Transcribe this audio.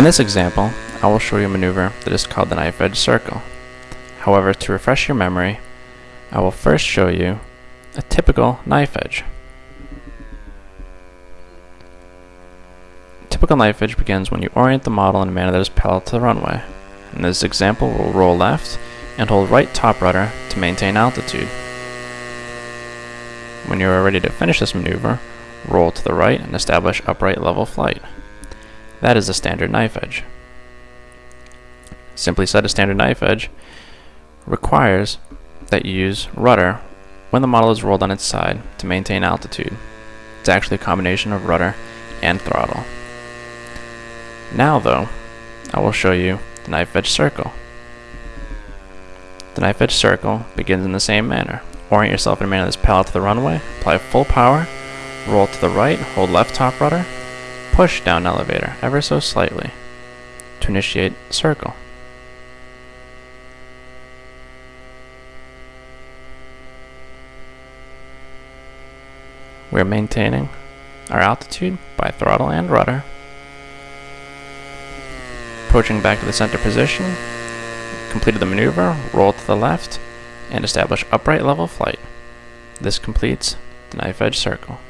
In this example, I will show you a maneuver that is called the knife edge circle. However, to refresh your memory, I will first show you a typical knife edge. Typical knife edge begins when you orient the model in a manner that is parallel to the runway. In this example, we'll roll left and hold right top rudder to maintain altitude. When you are ready to finish this maneuver, roll to the right and establish upright level flight. That is a standard knife edge. Simply said, a standard knife edge requires that you use rudder when the model is rolled on its side to maintain altitude. It's actually a combination of rudder and throttle. Now though, I will show you the knife edge circle. The knife edge circle begins in the same manner. Orient yourself in a manner that's parallel to the runway, apply full power, roll to the right, hold left top rudder, Push down elevator ever so slightly to initiate circle. We're maintaining our altitude by throttle and rudder. Approaching back to the center position, completed the maneuver, roll to the left, and establish upright level flight. This completes the knife edge circle.